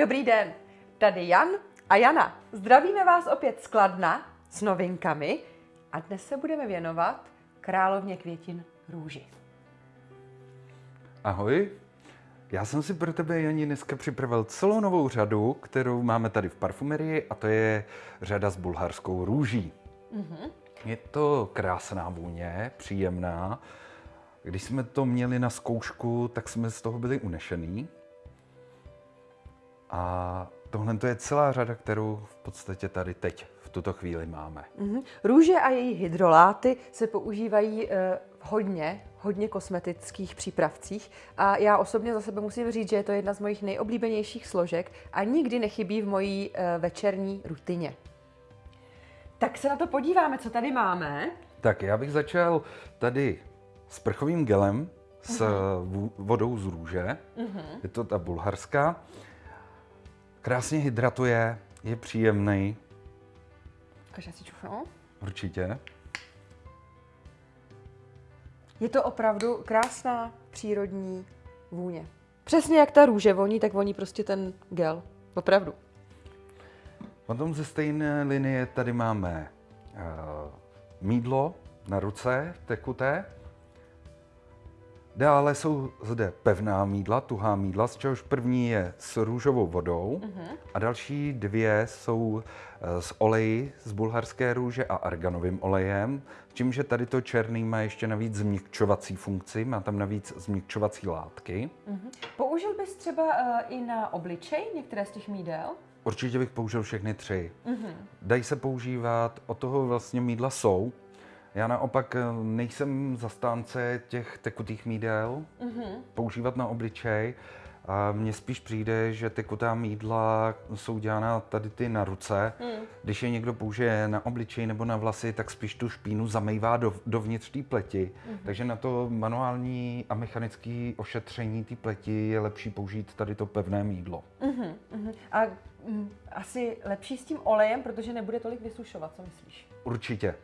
Dobrý den, tady Jan a Jana. Zdravíme vás opět z Kladna s novinkami a dnes se budeme věnovat královně květin růži. Ahoj, já jsem si pro tebe, Jani, dneska připravil celou novou řadu, kterou máme tady v parfumerii a to je řada s bulharskou růží. Mm-hmm. Je to krásná vůně, příjemná. Když jsme to měli na zkoušku, tak jsme z toho byli unešený. A tohle to je celá řada, kterou v podstatě tady teď v tuto chvíli máme. Mm-hmm. Růže a její hydroláty se používají uh, hodně, hodně kosmetických přípravcích a já osobně za sebe musím říct, že je to jedna z mojich nejoblíbenějších složek a nikdy nechybí v mojí uh, večerní rutině. Tak se na to podíváme, co tady máme. Tak já bych začal tady s prchovým gelem, s uh-huh. vodou z růže. Uh-huh. Je to ta bulharská. Krásně hydratuje, je příjemný. Ukaž si čufnu. Určitě. Je to opravdu krásná přírodní vůně. Přesně jak ta růže voní, tak voní prostě ten gel. Opravdu. Potom ze stejné linie tady máme uh, mídlo na ruce, tekuté. Dále jsou zde pevná mídla, tuhá mídla, z čehož první je s růžovou vodou uh-huh. a další dvě jsou z oleji z bulharské růže a arganovým olejem, s tím, že tady to černý má ještě navíc změkčovací funkci, má tam navíc změkčovací látky. Uh-huh. Použil bys třeba uh, i na obličej některé z těch mídel? Určitě bych použil všechny tři. Uh-huh. Dají se používat, od toho vlastně mídla jsou, já naopak eh, nejsem zastánce těch tekutých mídel, mm-hmm. používat na obličej. A mně spíš přijde, že tekutá mídla jsou dělána tady ty na ruce. Mm. Když je někdo použije na obličej nebo na vlasy, tak spíš tu špínu zamejvá do, dovnitř té pleti. Mm. Takže na to manuální a mechanické ošetření té pleti je lepší použít tady to pevné mídlo. Mm-hmm. Mm-hmm. A mm, asi lepší s tím olejem, protože nebude tolik vysušovat, co myslíš? Určitě.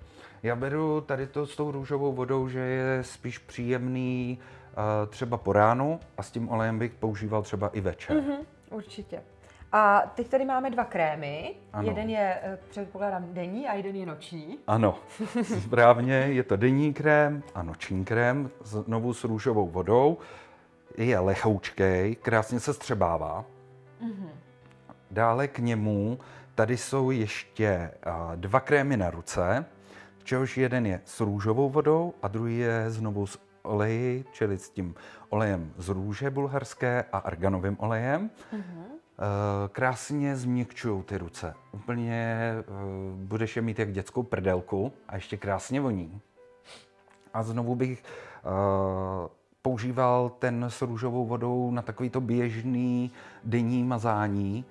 Já beru tady to s tou růžovou vodou, že je spíš příjemný uh, třeba po ránu a s tím olejem bych používal třeba i večer. Mm-hmm, určitě. A teď tady máme dva krémy. Ano. Jeden je, eh, předpokládám, denní a jeden je noční. Ano, správně, je to denní krém a noční krém, znovu s růžovou vodou. Je lehoučkej, krásně se střebává. Mm-hmm. Dále k němu tady jsou ještě dva krémy na ruce čehož jeden je s růžovou vodou a druhý je znovu s oleji, čili s tím olejem z růže bulharské a arganovým olejem. Uh-huh. Krásně změkčují ty ruce. Úplně eh, budeš je mít jak dětskou prdelku a ještě krásně voní. A znovu bych uh, používal ten s růžovou vodou na takovýto běžný denní mazání,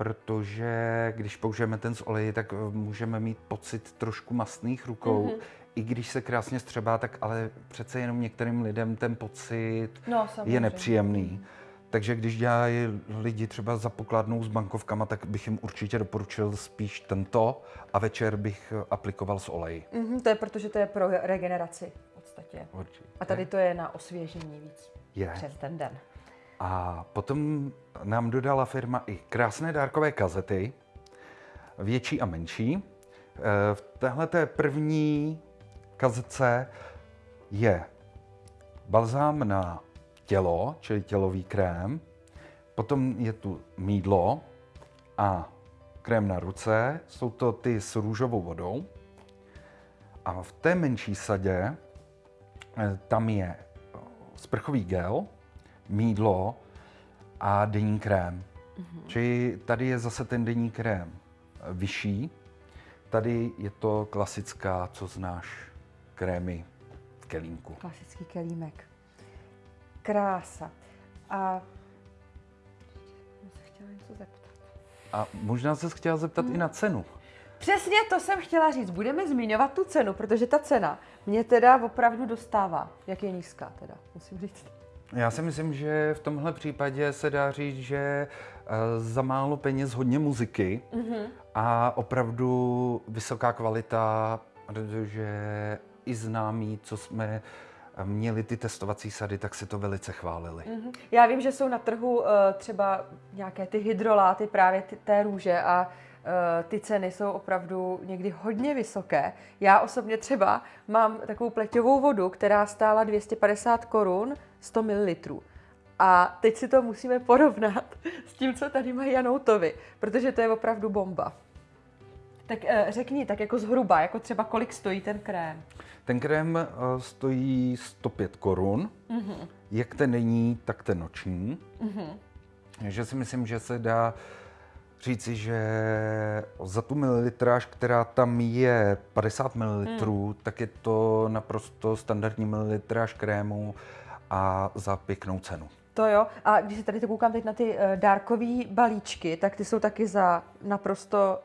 protože když použijeme ten z oleji, tak eh, můžeme mít pocit trošku mastných rukou. Mm-hmm. I když se krásně střebá, tak ale přece jenom některým lidem ten pocit no, je nepříjemný. Takže když dělají lidi třeba za pokladnou s bankovkama, tak bych jim určitě doporučil spíš tento a večer bych eh, aplikoval s oleji. Mm-hmm, to je protože to je pro regeneraci v podstatě. Určitě. A tady to je na osvěžení víc je. přes ten den. A potom nám dodala firma i krásné dárkové kazety, větší a menší. E, v téhle první kazetce je balzám na tělo, čili tělový krém, potom je tu mídlo a krém na ruce, jsou to ty s růžovou vodou. A v té menší sadě e, tam je sprchový gel, mídlo a denní krém. Mm-hmm. Čili tady je zase ten denní krém vyšší. Tady je to klasická, co znáš, krémy v kelímku. Klasický kelímek. Krása. A se chtěla něco zeptat. A možná se chtěla zeptat hmm. i na cenu. Přesně to jsem chtěla říct. Budeme zmiňovat tu cenu, protože ta cena mě teda opravdu dostává. Jak je nízká teda, musím říct. Já si myslím, že v tomhle případě se dá říct, že eh, za málo peněz hodně muziky mm-hmm. a opravdu vysoká kvalita, protože i známí, co jsme měli ty testovací sady, tak si to velice chválili. Mhm. Já vím, že jsou na trhu eh, třeba nějaké ty hydroláty právě ty, té růže a eh, ty ceny jsou opravdu někdy hodně vysoké. Já osobně třeba mám takovou pleťovou vodu, která stála 250 korun 100 ml. A teď si to musíme porovnat s tím, co tady mají Janoutovi, protože to je opravdu bomba. Tak eh, řekni, tak jako zhruba, jako třeba kolik stojí ten krém? Ten krém eh, stojí 105 korun, mm-hmm. jak ten není, tak ten noční. Mm-hmm. Takže si myslím, že se dá říci, že za tu mililitráž, která tam je 50 ml, mm. tak je to naprosto standardní mililitráž krému a za pěknou cenu. To jo. A když se tady to koukám teď na ty uh, dárkové balíčky, tak ty jsou taky za naprosto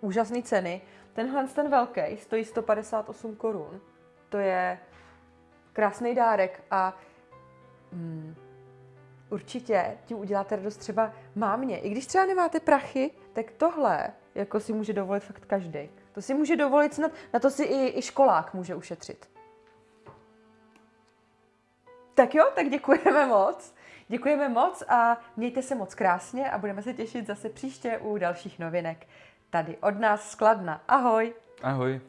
úžasné ceny. Tenhle ten velký stojí 158 korun. To je krásný dárek a mm, určitě tím uděláte radost třeba mámě. I když třeba nemáte prachy, tak tohle jako si může dovolit fakt každý. To si může dovolit snad, na to si i, i školák může ušetřit. Tak jo, tak děkujeme moc. Děkujeme moc a mějte se moc krásně a budeme se těšit zase příště u dalších novinek. Tady od nás skladna. Ahoj! Ahoj!